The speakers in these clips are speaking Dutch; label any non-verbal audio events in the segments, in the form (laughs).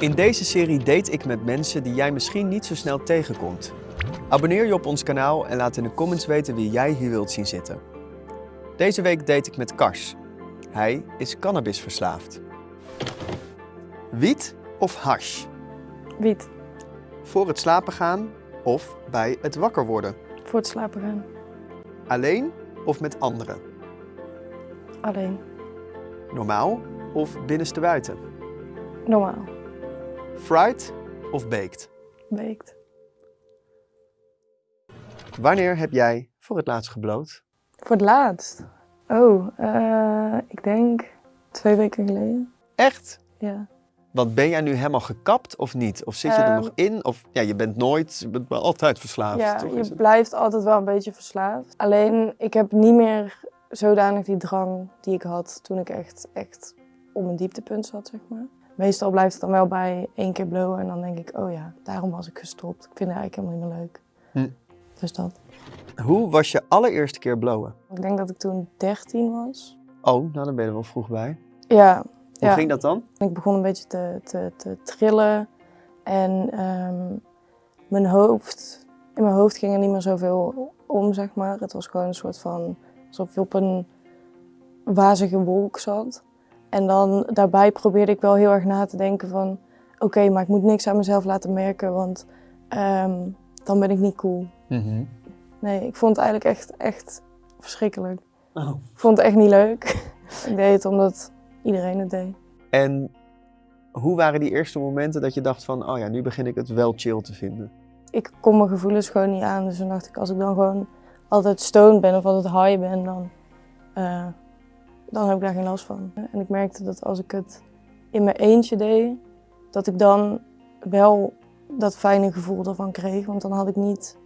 In deze serie date ik met mensen die jij misschien niet zo snel tegenkomt. Abonneer je op ons kanaal en laat in de comments weten wie jij hier wilt zien zitten. Deze week date ik met Kars. Hij is cannabisverslaafd. Wiet of hash? Wiet. Voor het slapen gaan of bij het wakker worden? Voor het slapen gaan. Alleen of met anderen? Alleen. Normaal of binnenste buiten? Normaal. Fried of baked? Beekt. Wanneer heb jij voor het laatst gebloot? Voor het laatst. Oh, eh, ik denk twee weken geleden. Echt? Ja. Want ben jij nu helemaal gekapt of niet? Of zit je er Ehm, nog in? Of ja, je bent nooit, je bent altijd verslaafd. Ja, toch? Je blijft altijd wel een beetje verslaafd. Alleen, ik heb niet meer zodanig die drang die ik had toen ik echt, echt op mijn dieptepunt zat, zeg maar. Meestal blijft het dan wel bij één keer blowen en dan denk ik, oh ja, daarom was ik gestopt. Ik vind het eigenlijk helemaal niet meer leuk. Hm. Dus dat. Hoe was je allereerste keer blowen? Ik denk dat ik toen 13 was. Oh, nou dan ben je er wel vroeg bij. Ja, Hoe Ja. ging dat dan? Ik begon een beetje te, te, te trillen en ehm, mijn hoofd, in mijn hoofd ging er niet meer zoveel om, zeg maar. Het was gewoon een soort van, alsof je op een wazige wolk zat. En dan daarbij probeerde ik wel heel erg na te denken van, oké, maar ik moet niks aan mezelf laten merken, want ehm, dan ben ik niet cool. Nee, ik vond het eigenlijk echt, echt verschrikkelijk. Oh. Ik vond het echt niet leuk. (laughs) ik deed het omdat iedereen het deed. En hoe waren die eerste momenten dat je dacht van, oh ja, nu begin ik het wel chill te vinden? ik kon mijn gevoelens gewoon niet aan. Dus dan dacht ik, als ik dan gewoon altijd stoned ben of altijd high ben, dan, eh, dan heb ik daar geen last van. En ik merkte dat als ik het in mijn eentje deed, dat ik dan wel dat fijne gevoel ervan kreeg. Want dan had ik niet,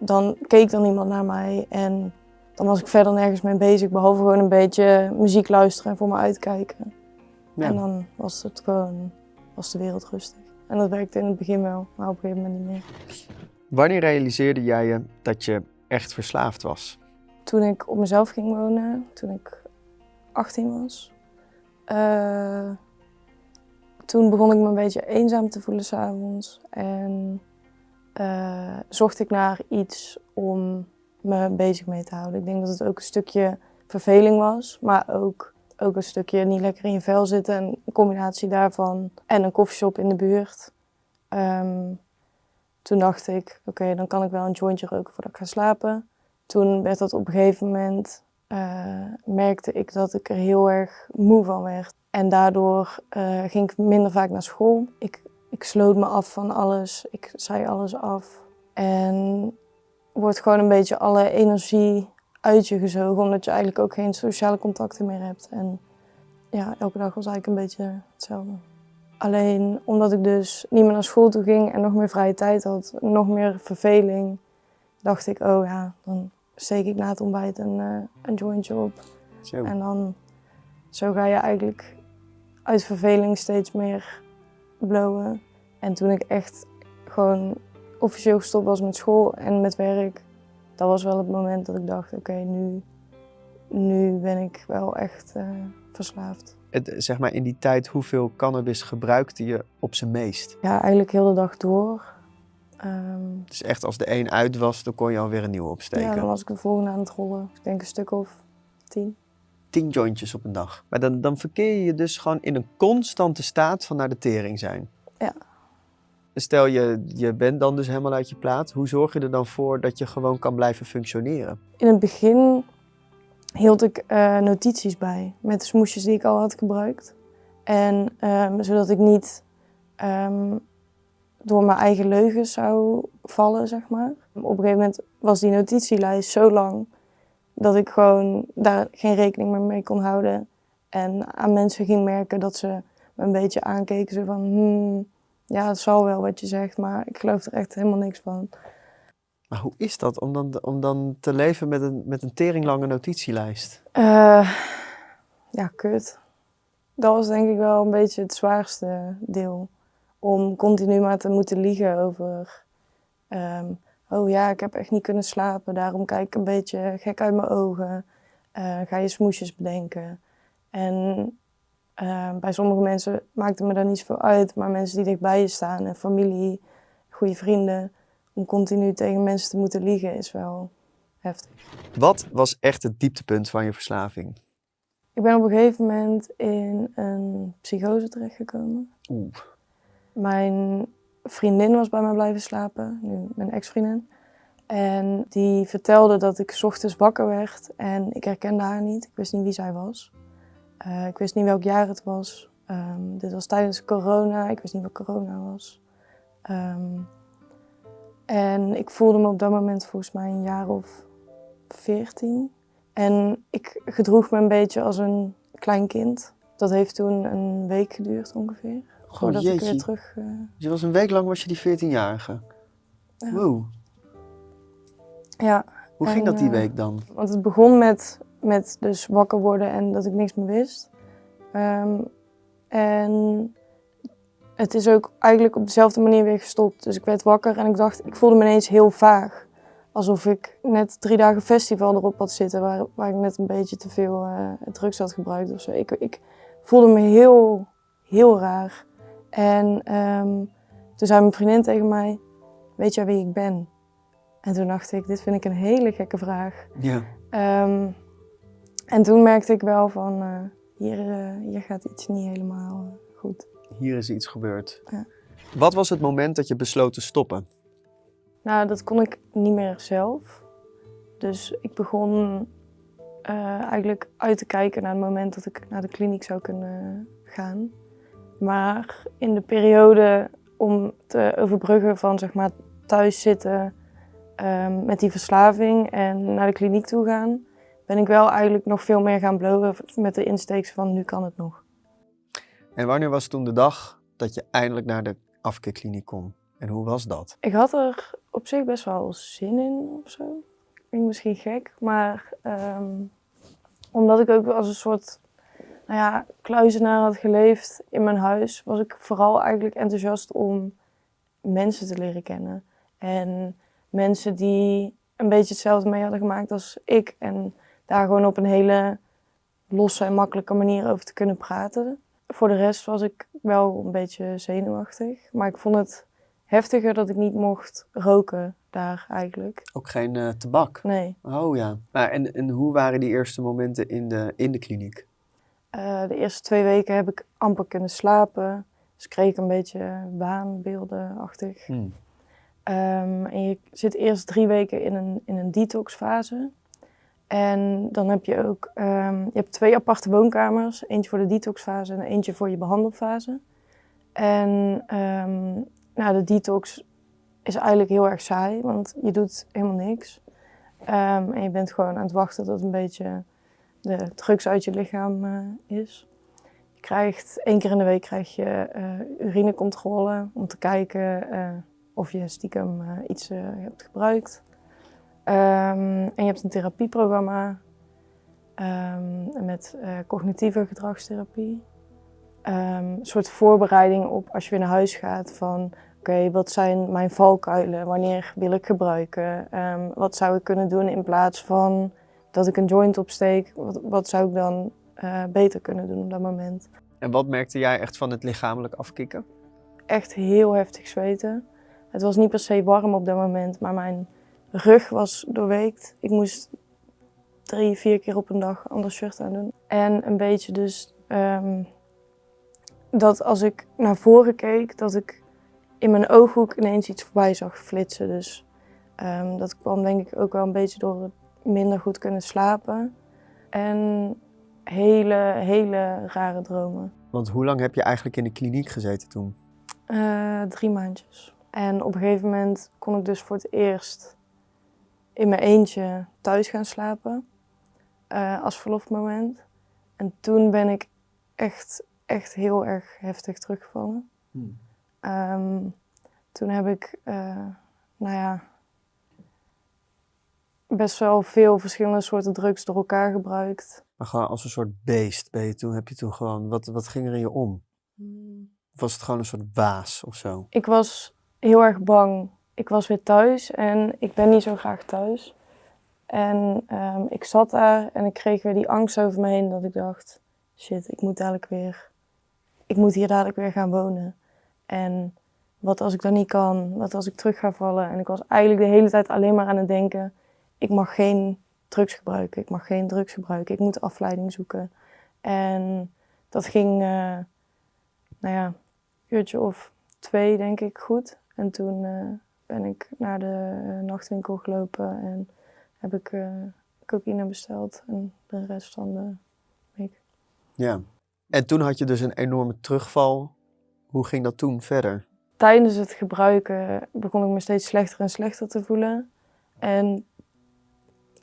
dan keek er niemand naar mij en dan was ik verder nergens mee bezig, behalve gewoon een beetje muziek luisteren en voor me uitkijken. Ja. En dan was het gewoon, was de wereld rustig. En dat werkte in het begin wel, maar op een gegeven moment niet meer. Wanneer realiseerde jij je dat je echt verslaafd was? Toen ik op mezelf ging wonen, toen ik 18 was, eh, toen begon ik me een beetje eenzaam te voelen s'avonds. En eh, zocht ik naar iets om me bezig mee te houden. Ik denk dat het ook een stukje verveling was, maar ook, ook een stukje niet lekker in je vel zitten. En een combinatie daarvan en een koffieshop in de buurt. Ehm, toen dacht ik, oké, dan kan ik wel een jointje roken voordat ik ga slapen. Toen werd dat op een gegeven moment, eh, merkte ik dat ik er heel erg moe van werd. En daardoor eh, ging ik minder vaak naar school. Ik, ik sloot me af van alles, ik zei alles af. En wordt gewoon een beetje alle energie uit je gezogen, omdat je eigenlijk ook geen sociale contacten meer hebt. En ja, elke dag was eigenlijk een beetje hetzelfde. Alleen omdat ik dus niet meer naar school toe ging en nog meer vrije tijd had, nog meer verveling, dacht ik, oh ja, dan steek ik na het ontbijt een, eh, een jointje op. Zo. En dan, zo ga je eigenlijk uit verveling steeds meer blowen. En toen ik echt gewoon officieel gestopt was met school en met werk, dat was wel het moment dat ik dacht, oké, nu, nu ben ik wel echt eh, verslaafd. Het, zeg maar in die tijd, hoeveel cannabis gebruikte je op zijn meest? Ja, eigenlijk heel de dag door. Ehm, Dus echt als de een uit was, dan kon je alweer een nieuwe opsteken. ja, dan was ik de volgende aan het rollen. Ik denk een stuk of tien. Tien jointjes op een dag. Maar dan, dan verkeer je je dus gewoon in een constante staat van naar de tering zijn. Ja. Stel je, je bent dan dus helemaal uit je plaat. Hoe zorg je er dan voor dat je gewoon kan blijven functioneren? In het begin hield ik eh, notities bij met de smoesjes die ik al had gebruikt. En ehm, zodat ik niet ehm, door mijn eigen leugens zou vallen, zeg maar. Op een gegeven moment was die notitielijst zo lang dat ik gewoon daar geen rekening meer mee kon houden. En aan mensen ging merken dat ze me een beetje aankeken. Zo van, hmm, ja, het zal wel wat je zegt, maar ik geloof er echt helemaal niks van. Maar hoe is dat om dan, om dan te leven met een, met een teringlange notitielijst? Eh, ja, kut. Dat was denk ik wel een beetje het zwaarste deel. Om continu maar te moeten liegen over... ehm, oh ja, ik heb echt niet kunnen slapen, daarom kijk ik een beetje gek uit mijn ogen. Eh, ga je smoesjes bedenken. En Eh, bij sommige mensen maakt het me daar niet zoveel uit, maar mensen die dichtbij je staan en familie, goede vrienden, om continu tegen mensen te moeten liegen is wel heftig. Wat was echt het dieptepunt van je verslaving? Ik ben op een gegeven moment in een psychose terechtgekomen. Oeh. Mijn vriendin was bij mij blijven slapen, nu mijn ex-vriendin. En die vertelde dat ik ochtends wakker werd en ik herkende haar niet. Ik wist niet wie zij was. Uh, ik wist niet welk jaar het was. Um, dit was tijdens corona. Ik wist niet wat corona was. Um, en ik voelde me op dat moment volgens mij een jaar of veertien. En ik gedroeg me een beetje als een klein kind. Dat heeft toen een week geduurd ongeveer. Voordat jeetje. ik weer terug... Uh... Je was een week lang was je die 14-jarige. Ja. Wow. Ja. Hoe ging dat die eh, week dan? Want het begon met, met dus wakker worden en dat ik niks meer wist. Ehm, en het is ook eigenlijk op dezelfde manier weer gestopt. Dus ik werd wakker en ik dacht, ik voelde me ineens heel vaag. Alsof ik net drie dagen festival erop had zitten, waar, waar ik net een beetje te veel eh, drugs had gebruikt of zo. Ik, ik voelde me heel, heel raar. En ehm, toen zei mijn vriendin tegen mij, weet jij wie ik ben? En toen dacht ik, dit vind ik een hele gekke vraag. Ja. Ehm, en toen merkte ik wel van, eh, hier, eh, hier gaat iets niet helemaal eh, goed. Hier is iets gebeurd. Ja. Wat was het moment dat je besloot te stoppen? Nou, dat kon ik niet meer zelf. Dus ik begon eigenlijk uit te kijken naar het moment dat ik naar de kliniek zou kunnen gaan. Maar in de periode om te overbruggen van zeg maar thuis zitten ehm, met die verslaving en naar de kliniek toe gaan, ben ik wel eigenlijk nog veel meer gaan blowen met de insteeks van nu kan het nog. En wanneer was toen de dag dat je eindelijk naar de afkeerkliniek kon? En hoe was dat? Ik had er op zich best wel zin in of zo. Klinkt misschien gek, maar ehm, omdat ik ook als een soort nou ja, kluizenaar had geleefd in mijn huis, was ik vooral eigenlijk enthousiast om mensen te leren kennen. En mensen die een beetje hetzelfde mee hadden gemaakt als ik. En daar gewoon op een hele losse en makkelijke manier over te kunnen praten. Voor de rest was ik wel een beetje zenuwachtig. Maar ik vond het heftiger dat ik niet mocht roken daar eigenlijk. Ook geen eh, tabak? Nee. Oh ja. Maar en, en hoe waren die eerste momenten in de, in de kliniek? Eh, de eerste twee weken heb ik amper kunnen slapen. Dus kreeg ik een beetje waanbeeldenachtig. Hmm. Ehm, en je zit eerst drie weken in een, in een detoxfase. En dan heb je ook ehm, je hebt twee aparte woonkamers. Eentje voor de detoxfase en eentje voor je behandelfase. En ehm, nou, de detox is eigenlijk heel erg saai, want je doet helemaal niks. En je bent gewoon aan het wachten tot een beetje de drugs uit je lichaam eh, is. Je krijgt één keer in de week krijg je eh, urinecontrole om te kijken eh, of je stiekem iets hebt gebruikt. Ehm, en je hebt een therapieprogramma ehm, met cognitieve gedragstherapie. Ehm, een soort voorbereiding op als je weer naar huis gaat van oké, wat zijn mijn valkuilen? Wanneer wil ik gebruiken? Wat zou ik kunnen doen in plaats van dat ik een joint opsteek? Wat, wat zou ik dan eh, beter kunnen doen op dat moment? En wat merkte jij echt van het lichamelijk afkicken? Echt heel heftig zweten. Het was niet per se warm op dat moment, maar mijn rug was doorweekt. Ik moest drie, vier keer op een dag een ander shirt aan doen. En een beetje dus ehm, dat als ik naar voren keek, dat ik in mijn ooghoek ineens iets voorbij zag flitsen. Dus ehm, dat kwam denk ik ook wel een beetje door het minder goed kunnen slapen. En hele, hele rare dromen. Want hoe lang heb je eigenlijk in de kliniek gezeten toen? Eh, drie maandjes. En op een gegeven moment kon ik dus voor het eerst in mijn eentje thuis gaan slapen. eh, als verlofmoment. En toen ben ik echt, echt heel erg heftig teruggevallen. Ehm, toen heb ik, eh, nou ja, best wel veel verschillende soorten drugs door elkaar gebruikt. Maar gewoon als een soort beest ben je toen, heb je toen gewoon, wat, wat ging er in je om? Of was het gewoon een soort waas of zo? Ik was heel erg bang. Ik was weer thuis en ik ben niet zo graag thuis. En ehm, ik zat daar en ik kreeg weer die angst over me heen dat ik dacht, shit, ik moet dadelijk weer ik moet hier dadelijk weer gaan wonen. En wat als ik dat niet kan? Wat als ik terug ga vallen? En ik was eigenlijk de hele tijd alleen maar aan het denken, ik mag geen drugs gebruiken, ik mag geen drugs gebruiken, ik moet afleiding zoeken. En dat ging, uh, nou ja, een uurtje of twee denk ik goed. En toen uh, ben ik naar de nachtwinkel gelopen en heb ik cocaïne besteld en de rest van de week. Ja, en toen had je dus een enorme terugval. Hoe ging dat toen verder? Tijdens het gebruiken begon ik me steeds slechter en slechter te voelen. En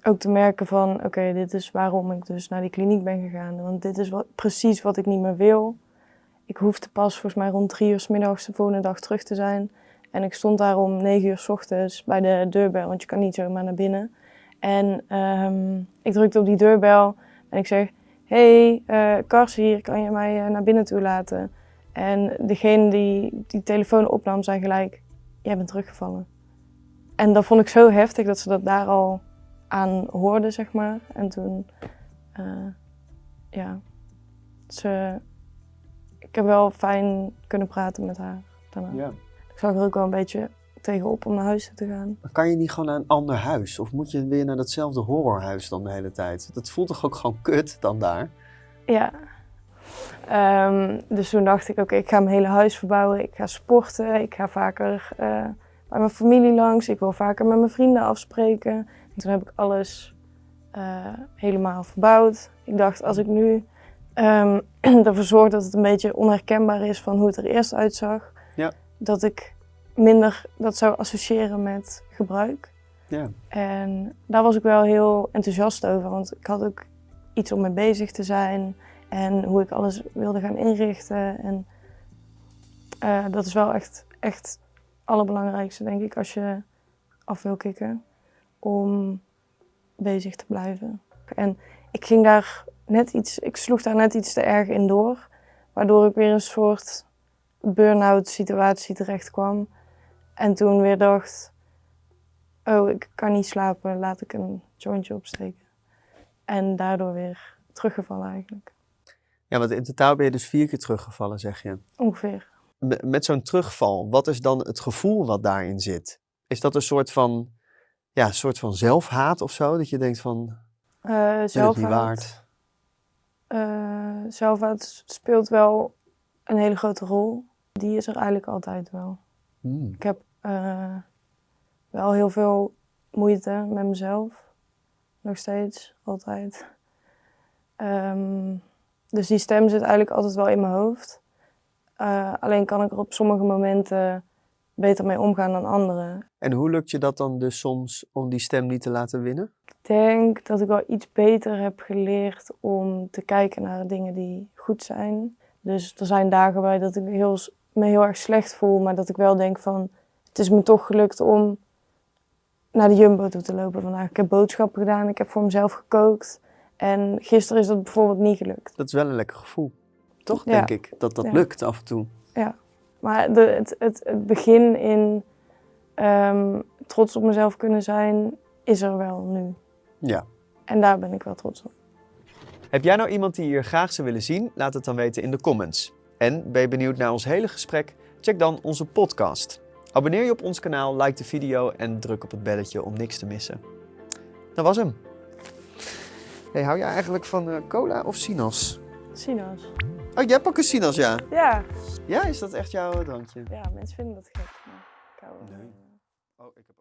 ook te merken van, oké, dit is waarom ik dus naar die kliniek ben gegaan. Want dit is wat, precies wat ik niet meer wil. Ik hoefde pas volgens mij rond drie uur s middags de volgende dag terug te zijn. En ik stond daar om negen uur s ochtends bij de deurbel, want je kan niet zomaar naar binnen. En um, ik drukte op die deurbel en ik zeg, hey, uh, Kars hier, kan je mij uh, naar binnen toe laten? En degene die die telefoon opnam, zei gelijk, jij bent teruggevallen. En dat vond ik zo heftig dat ze dat daar al aan hoorde, zeg maar. En toen, uh, ja, ze, ik heb wel fijn kunnen praten met haar daarna. Ja. Ik zag er ook wel een beetje tegenop om naar huis te gaan. Maar kan je niet gewoon naar een ander huis? Of moet je weer naar datzelfde horrorhuis dan de hele tijd? Dat voelt toch ook gewoon kut dan daar? Ja. Um, dus toen dacht ik, oké, ik ga mijn hele huis verbouwen. Ik ga sporten. Ik ga vaker uh, bij mijn familie langs. Ik wil vaker met mijn vrienden afspreken. En toen heb ik alles uh, helemaal verbouwd. Ik dacht, als ik nu um, (clears throat) ervoor zorg dat het een beetje onherkenbaar is van hoe het er eerst uitzag, ja. dat ik minder dat zou associëren met gebruik. Ja. En daar was ik wel heel enthousiast over, want ik had ook iets om mee bezig te zijn en hoe ik alles wilde gaan inrichten. En uh, dat is wel echt, echt het allerbelangrijkste, denk ik, als je af wil kicken, om bezig te blijven. En ik ging daar net iets, ik sloeg daar net iets te erg in door, waardoor ik weer een soort burn-out situatie terecht kwam. En toen weer dacht, oh, ik kan niet slapen, laat ik een jointje opsteken. En daardoor weer teruggevallen eigenlijk. Ja, want in totaal ben je dus vier keer teruggevallen, zeg je? Ongeveer. Met, met zo'n terugval, wat is dan het gevoel wat daarin zit? Is dat een soort van, ja, een soort van zelfhaat of zo? Dat je denkt van, uh, zelfhaat. niet waard? Uh, zelfhaat speelt wel een hele grote rol. Die is er eigenlijk altijd wel. Hmm. Ik heb uh, wel heel veel moeite met mezelf. Nog steeds, altijd. Um, dus die stem zit eigenlijk altijd wel in mijn hoofd. Uh, alleen kan ik er op sommige momenten beter mee omgaan dan anderen. En hoe lukt je dat dan dus soms om die stem niet te laten winnen? Ik denk dat ik wel iets beter heb geleerd om te kijken naar dingen die goed zijn. Dus er zijn dagen bij dat ik heel, me heel erg slecht voel, maar dat ik wel denk van... Het is me toch gelukt om naar de Jumbo toe te lopen vandaag. Ik heb boodschappen gedaan, ik heb voor mezelf gekookt. En gisteren is dat bijvoorbeeld niet gelukt. Dat is wel een lekker gevoel. Toch, Ja. denk ik, dat dat Ja. lukt af en toe. Ja, maar de, het, het, het begin in ehm, trots op mezelf kunnen zijn, is er wel nu. Ja. En daar ben ik wel trots op. Heb jij nou iemand die je hier graag zou willen zien? Laat het dan weten in de comments. En ben je benieuwd naar ons hele gesprek? Check dan onze podcast. Abonneer je op ons kanaal, like de video en druk op het belletje om niks te missen. Dat was hem. Hey, hou jij eigenlijk van eh, cola of sinaas? Sinaas. Oh, jij hebt ook een sinaas, ja. Ja. Ja, is dat echt jouw drankje? ja, mensen vinden dat gek. Maar ik hou Nee. van- Oh, ik heb.